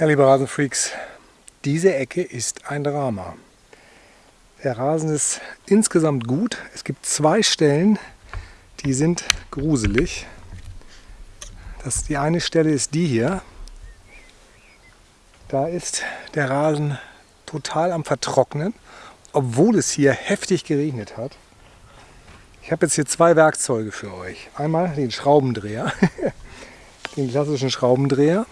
Ja, liebe Rasenfreaks, diese Ecke ist ein Drama. Der Rasen ist insgesamt gut. Es gibt zwei Stellen, die sind gruselig. Das, die eine Stelle ist die hier. Da ist der Rasen total am Vertrocknen, obwohl es hier heftig geregnet hat. Ich habe jetzt hier zwei Werkzeuge für euch. Einmal den Schraubendreher, den klassischen Schraubendreher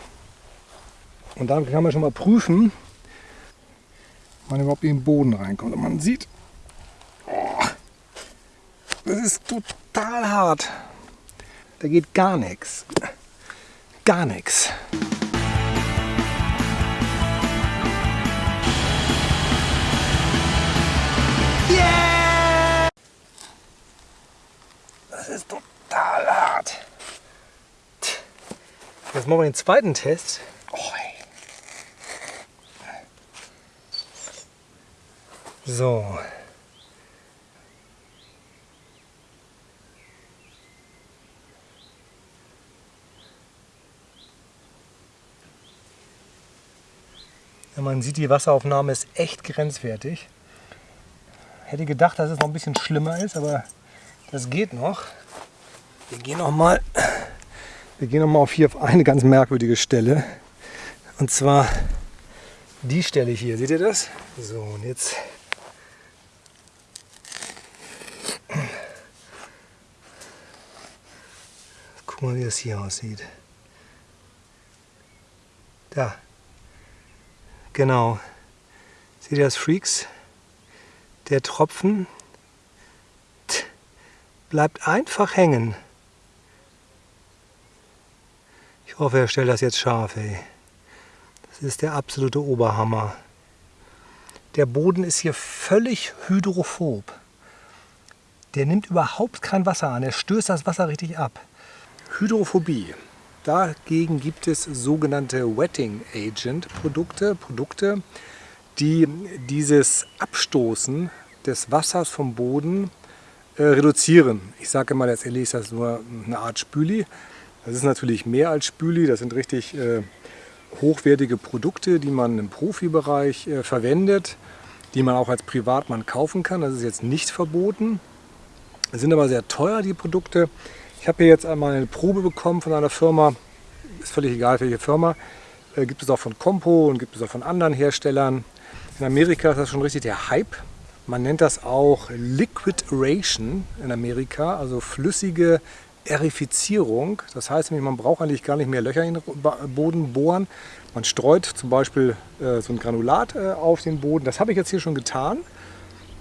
und dann kann man schon mal prüfen, ob man überhaupt in den Boden reinkommt. Und man sieht, oh, das ist total hart. Da geht gar nichts. Gar nichts. Yeah! Das ist total hart. Jetzt machen wir den zweiten Test. So. Man sieht, die Wasseraufnahme ist echt grenzwertig. Hätte gedacht, dass es noch ein bisschen schlimmer ist, aber das geht noch. Wir gehen noch mal, wir gehen noch mal auf hier auf eine ganz merkwürdige Stelle. Und zwar die Stelle hier. Seht ihr das? So, und jetzt Guck mal, wie das hier aussieht. Da. Genau. Seht ihr das, Freaks? Der Tropfen bleibt einfach hängen. Ich hoffe, er stellt das jetzt scharf, ey. Das ist der absolute Oberhammer. Der Boden ist hier völlig hydrophob. Der nimmt überhaupt kein Wasser an. Er stößt das Wasser richtig ab. Hydrophobie. Dagegen gibt es sogenannte Wetting Agent Produkte, Produkte, die dieses Abstoßen des Wassers vom Boden äh, reduzieren. Ich sage mal, letztendlich ist das nur eine Art Spüli. Das ist natürlich mehr als Spüli, das sind richtig äh, hochwertige Produkte, die man im Profibereich äh, verwendet, die man auch als Privatmann kaufen kann. Das ist jetzt nicht verboten. Sind aber sehr teuer, die Produkte. Ich habe hier jetzt einmal eine Probe bekommen von einer Firma, ist völlig egal welche Firma, äh, gibt es auch von Compo und gibt es auch von anderen Herstellern. In Amerika ist das schon richtig der Hype. Man nennt das auch Liquid Ration in Amerika, also flüssige Erifizierung. Das heißt nämlich, man braucht eigentlich gar nicht mehr Löcher in den Boden bohren. Man streut zum Beispiel äh, so ein Granulat äh, auf den Boden. Das habe ich jetzt hier schon getan.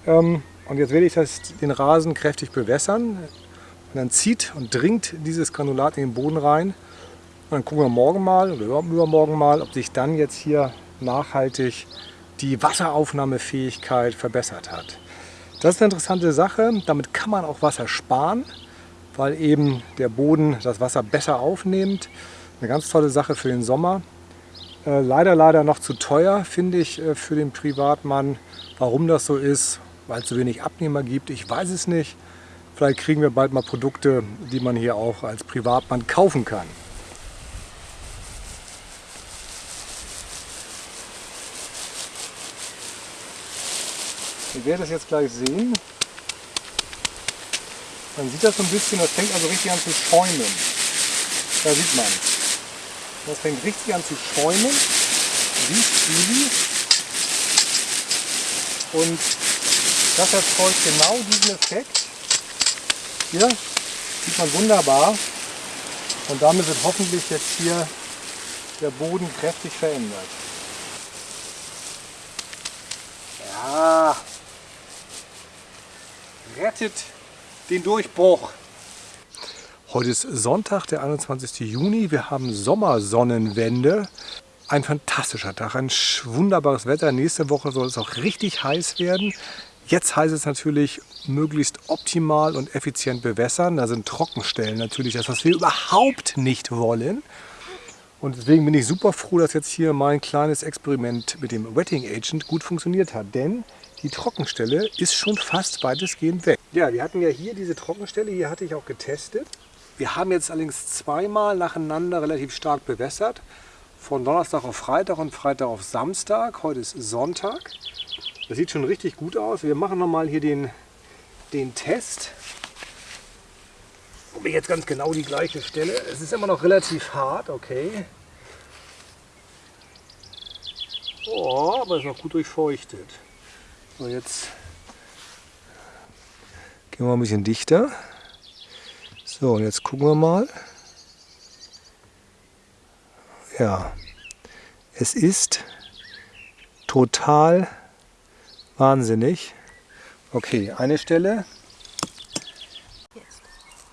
Ähm, und jetzt werde ich das, den Rasen kräftig bewässern. Und dann zieht und dringt dieses Granulat in den Boden rein. Und dann gucken wir morgen mal oder übermorgen mal, ob sich dann jetzt hier nachhaltig die Wasseraufnahmefähigkeit verbessert hat. Das ist eine interessante Sache. Damit kann man auch Wasser sparen, weil eben der Boden das Wasser besser aufnimmt. Eine ganz tolle Sache für den Sommer. Äh, leider, leider noch zu teuer, finde ich, äh, für den Privatmann. Warum das so ist, weil es zu wenig Abnehmer gibt, ich weiß es nicht. Vielleicht kriegen wir bald mal Produkte, die man hier auch als Privatmann kaufen kann. Ihr werdet es jetzt gleich sehen. Man sieht das so ein bisschen, das fängt also richtig an zu schäumen. Da sieht man. Das fängt richtig an zu schäumen. Riecht easy. Und das erzeugt genau diesen Effekt. Hier sieht man wunderbar und damit wird hoffentlich jetzt hier der Boden kräftig verändert. Ja, rettet den Durchbruch. Heute ist Sonntag, der 21. Juni. Wir haben Sommersonnenwende. Ein fantastischer Tag, ein wunderbares Wetter. Nächste Woche soll es auch richtig heiß werden. Jetzt heißt es natürlich, möglichst optimal und effizient bewässern. Da sind Trockenstellen natürlich das, was wir überhaupt nicht wollen. Und deswegen bin ich super froh, dass jetzt hier mein kleines Experiment mit dem Wetting Agent gut funktioniert hat. Denn die Trockenstelle ist schon fast weitestgehend weg. Ja, wir hatten ja hier diese Trockenstelle, hier hatte ich auch getestet. Wir haben jetzt allerdings zweimal nacheinander relativ stark bewässert. von Donnerstag auf Freitag und Freitag auf Samstag. Heute ist Sonntag. Das sieht schon richtig gut aus. Wir machen nochmal hier den, den Test. Ob ich jetzt ganz genau die gleiche Stelle. Es ist immer noch relativ hart, okay. Oh, aber es ist noch gut durchfeuchtet. So, jetzt gehen wir ein bisschen dichter. So, und jetzt gucken wir mal. Ja, es ist total wahnsinnig. Okay, eine Stelle.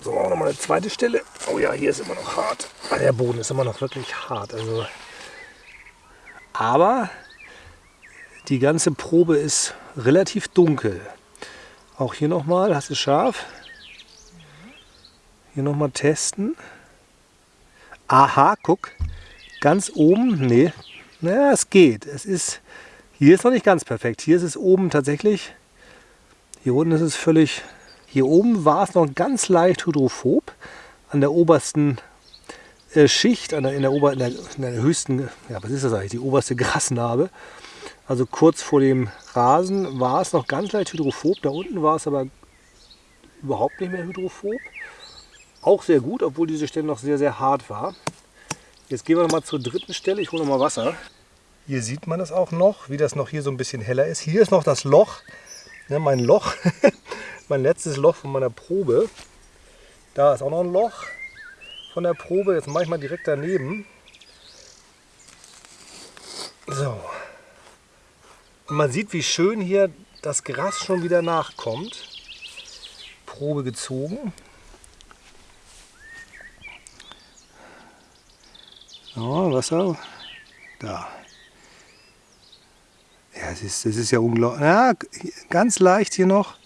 So, auch nochmal eine zweite Stelle. Oh ja, hier ist immer noch hart. Ah, der Boden ist immer noch wirklich hart. Also, aber die ganze Probe ist relativ dunkel. Auch hier nochmal, hast du scharf? Hier nochmal testen. Aha, guck. Ganz oben, nee, naja, es geht. Es ist, hier ist noch nicht ganz perfekt. Hier ist es oben tatsächlich, hier unten ist es völlig, hier oben war es noch ganz leicht hydrophob. An der obersten äh, Schicht, an der, in, der Ober, in, der, in der höchsten, ja was ist das eigentlich, die oberste Grasnarbe. Also kurz vor dem Rasen war es noch ganz leicht hydrophob. Da unten war es aber überhaupt nicht mehr hydrophob. Auch sehr gut, obwohl diese Stelle noch sehr, sehr hart war. Jetzt gehen wir noch mal zur dritten Stelle. Ich hole noch mal Wasser. Hier sieht man das auch noch, wie das noch hier so ein bisschen heller ist. Hier ist noch das Loch, ja, mein Loch, mein letztes Loch von meiner Probe. Da ist auch noch ein Loch von der Probe. Jetzt mache ich mal direkt daneben. So. Und man sieht, wie schön hier das Gras schon wieder nachkommt. Probe gezogen. So, Wasser. Da. Ja, das ist, das ist ja unglaublich. Ja, ganz leicht hier noch.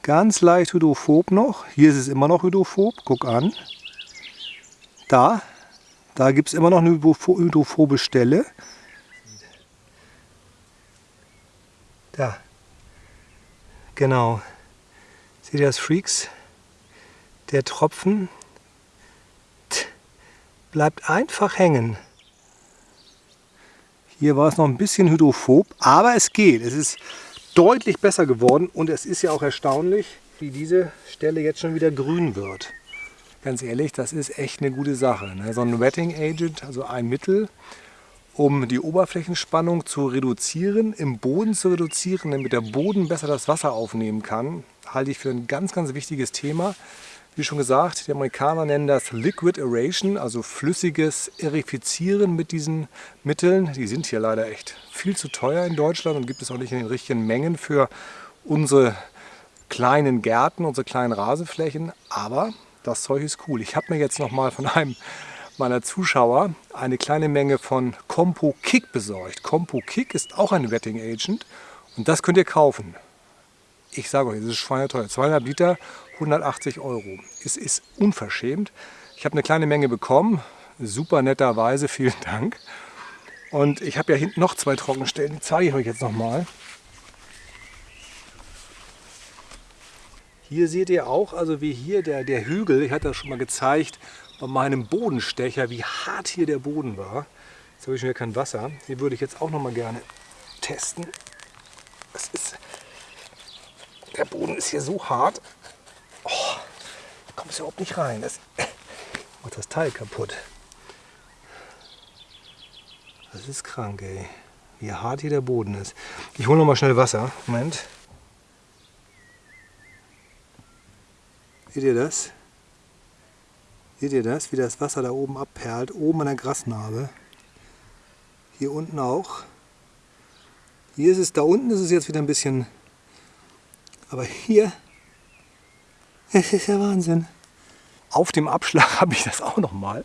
Ganz leicht hydrophob noch. Hier ist es immer noch hydrophob. Guck an. Da. Da gibt es immer noch eine hydrophobe Stelle. Da. Genau. Seht ihr das, Freaks? Der Tropfen bleibt einfach hängen. Hier war es noch ein bisschen hydrophob, aber es geht. Es ist deutlich besser geworden und es ist ja auch erstaunlich, wie diese Stelle jetzt schon wieder grün wird. Ganz ehrlich, das ist echt eine gute Sache. Ne? So ein Wetting Agent, also ein Mittel, um die Oberflächenspannung zu reduzieren, im Boden zu reduzieren, damit der Boden besser das Wasser aufnehmen kann, halte ich für ein ganz, ganz wichtiges Thema. Wie schon gesagt, die Amerikaner nennen das Liquid Aeration, also flüssiges Erifizieren mit diesen Mitteln. Die sind hier leider echt viel zu teuer in Deutschland und gibt es auch nicht in den richtigen Mengen für unsere kleinen Gärten, unsere kleinen Rasenflächen. Aber das Zeug ist cool. Ich habe mir jetzt noch mal von einem meiner Zuschauer eine kleine Menge von Compo Kick besorgt. Compo Kick ist auch ein Wetting Agent und das könnt ihr kaufen. Ich sage euch, es ist schweineteuer. 200 Liter, 180 Euro. Es ist unverschämt. Ich habe eine kleine Menge bekommen. Super netterweise, vielen Dank. Und ich habe ja hinten noch zwei Trockenstellen, die zeige ich euch jetzt nochmal. Hier seht ihr auch, also wie hier der, der Hügel, ich hatte das schon mal gezeigt, bei meinem Bodenstecher, wie hart hier der Boden war. Jetzt habe ich schon wieder kein Wasser. Hier würde ich jetzt auch noch mal gerne testen. Das ist, der Boden ist hier so hart. Oh, da kommt es überhaupt nicht rein. Das macht das Teil kaputt. Das ist krank, ey. Wie hart hier der Boden ist. Ich hole noch mal schnell Wasser. Moment. Seht ihr das? Seht ihr das? Wie das Wasser da oben abperlt? Oben an der Grasnarbe. Hier unten auch. Hier ist es, da unten ist es jetzt wieder ein bisschen aber hier, es ist ja Wahnsinn. Auf dem Abschlag habe ich das auch noch mal.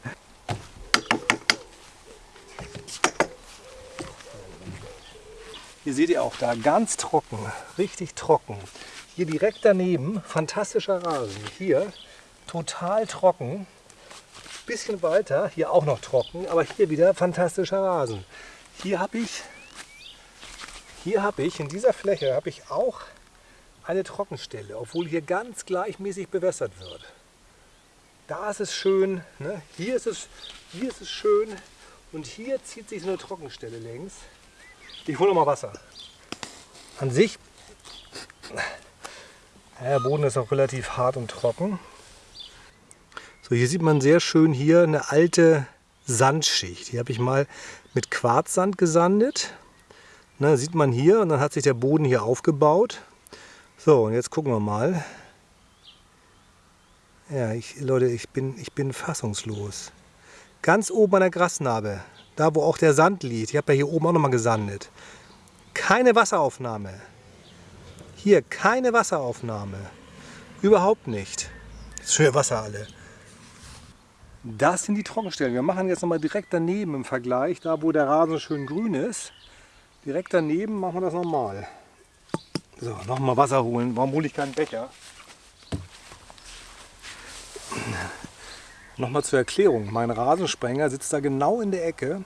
Hier seht ihr auch da, ganz trocken, richtig trocken. Hier direkt daneben, fantastischer Rasen. Hier total trocken. Bisschen weiter, hier auch noch trocken, aber hier wieder fantastischer Rasen. Hier habe ich, hier habe ich, in dieser Fläche habe ich auch eine Trockenstelle, obwohl hier ganz gleichmäßig bewässert wird. Da ist es schön, ne? hier, ist es, hier ist es schön Und hier zieht sich eine Trockenstelle längs. Ich hole mal Wasser. An sich, der Boden ist auch relativ hart und trocken. So, hier sieht man sehr schön hier eine alte Sandschicht. Die habe ich mal mit Quarzsand gesandet. Na, sieht man hier und dann hat sich der Boden hier aufgebaut. So, und jetzt gucken wir mal. Ja, ich, Leute, ich bin, ich bin fassungslos. Ganz oben an der Grasnarbe, da wo auch der Sand liegt. Ich habe ja hier oben auch nochmal gesandet. Keine Wasseraufnahme. Hier keine Wasseraufnahme. Überhaupt nicht. Schön Wasser alle. Das sind die Trockenstellen. Wir machen jetzt nochmal direkt daneben im Vergleich, da wo der Rasen schön grün ist. Direkt daneben machen wir das nochmal. So, nochmal Wasser holen. Warum hole ich keinen Becher? Nochmal zur Erklärung. Mein Rasensprenger sitzt da genau in der Ecke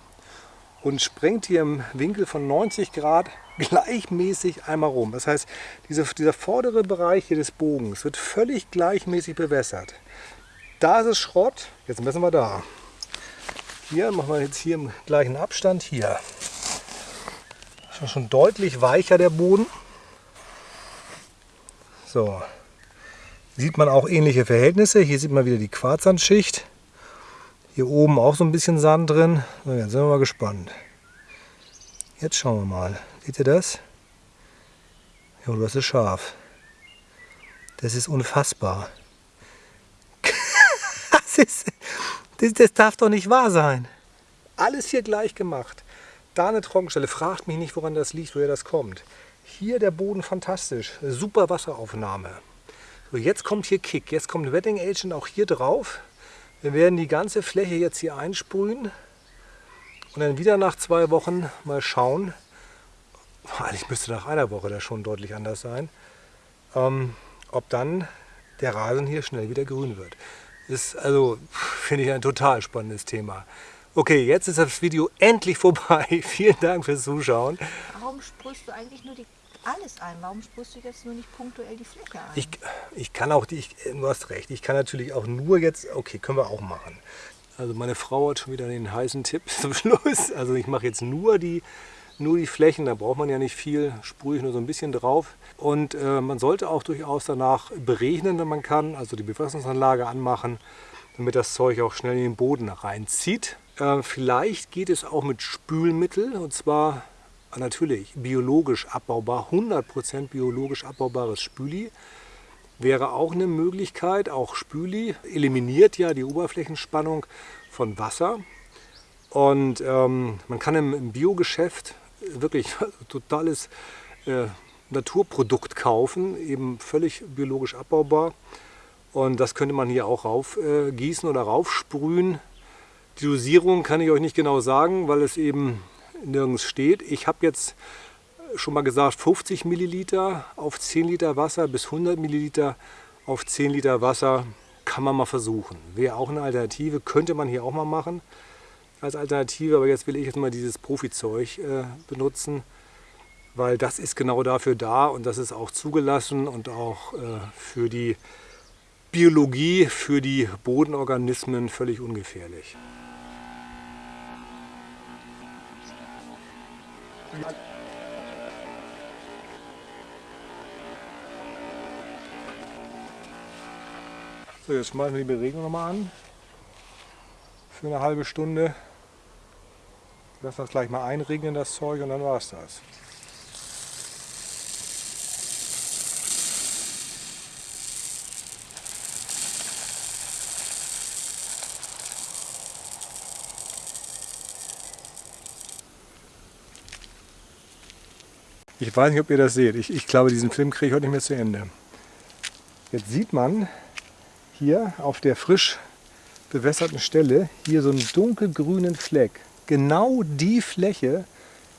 und sprengt hier im Winkel von 90 Grad gleichmäßig einmal rum. Das heißt, dieser, dieser vordere Bereich hier des Bogens wird völlig gleichmäßig bewässert. Da ist es Schrott, jetzt messen wir da. Hier machen wir jetzt hier im gleichen Abstand. Hier schon, schon deutlich weicher der Boden. So, sieht man auch ähnliche Verhältnisse. Hier sieht man wieder die Quarzsandschicht. Hier oben auch so ein bisschen Sand drin. So, jetzt sind wir mal gespannt. Jetzt schauen wir mal. Seht ihr das? Ja, das ist scharf. Das ist unfassbar. das, ist, das, das darf doch nicht wahr sein. Alles hier gleich gemacht. Da eine Trockenstelle. Fragt mich nicht, woran das liegt, woher das kommt. Hier der Boden fantastisch. Super Wasseraufnahme. So, jetzt kommt hier Kick. Jetzt kommt Wetting Agent auch hier drauf. Wir werden die ganze Fläche jetzt hier einsprühen und dann wieder nach zwei Wochen mal schauen. Eigentlich müsste nach einer Woche das schon deutlich anders sein. Ähm, ob dann der Rasen hier schnell wieder grün wird. Ist also, finde ich, ein total spannendes Thema. Okay, jetzt ist das Video endlich vorbei. Vielen Dank fürs Zuschauen. Warum sprühst du eigentlich nur die alles ein. Warum sprühst du jetzt nur nicht punktuell die Fläche ein? Ich, ich kann auch, ich, du hast recht, ich kann natürlich auch nur jetzt, okay, können wir auch machen. Also meine Frau hat schon wieder den heißen Tipp zum Schluss. Also ich mache jetzt nur die, nur die Flächen, da braucht man ja nicht viel, sprühe ich nur so ein bisschen drauf. Und äh, man sollte auch durchaus danach beregnen, wenn man kann, also die Bewässerungsanlage anmachen, damit das Zeug auch schnell in den Boden reinzieht. Äh, vielleicht geht es auch mit Spülmittel und zwar natürlich biologisch abbaubar, 100% biologisch abbaubares Spüli wäre auch eine Möglichkeit. Auch Spüli eliminiert ja die Oberflächenspannung von Wasser. Und ähm, man kann im, im Biogeschäft wirklich totales äh, Naturprodukt kaufen, eben völlig biologisch abbaubar. Und das könnte man hier auch raufgießen äh, oder raufsprühen. Die Dosierung kann ich euch nicht genau sagen, weil es eben nirgends steht. Ich habe jetzt schon mal gesagt 50 Milliliter auf 10 Liter Wasser bis 100 Milliliter auf 10 Liter Wasser kann man mal versuchen. Wäre auch eine Alternative, könnte man hier auch mal machen als Alternative, aber jetzt will ich jetzt mal dieses Profizeug äh, benutzen, weil das ist genau dafür da und das ist auch zugelassen und auch äh, für die Biologie, für die Bodenorganismen völlig ungefährlich. So, jetzt schmeißen wir die Beregnung nochmal an. Für eine halbe Stunde. Wir das gleich mal einregnen, das Zeug, und dann war es das. Ich weiß nicht, ob ihr das seht. Ich, ich glaube, diesen Film kriege ich heute nicht mehr zu Ende. Jetzt sieht man hier auf der frisch bewässerten Stelle hier so einen dunkelgrünen Fleck. Genau die Fläche,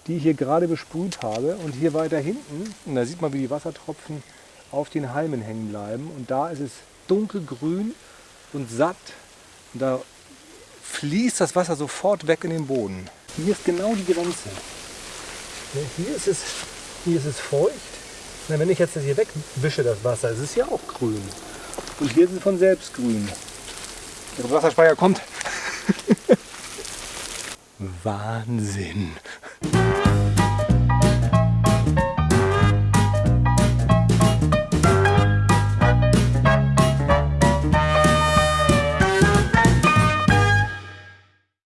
die ich hier gerade besprüht habe. Und hier weiter hinten, und da sieht man, wie die Wassertropfen auf den Halmen hängen bleiben. Und da ist es dunkelgrün und satt. Und da fließt das Wasser sofort weg in den Boden. Hier ist genau die Grenze. Hier ist es hier ist es feucht. Na, wenn ich jetzt das hier wegwische, das Wasser, ist es ja auch grün. Und hier ist es von selbst grün. Der Wasserspeicher kommt. Wahnsinn.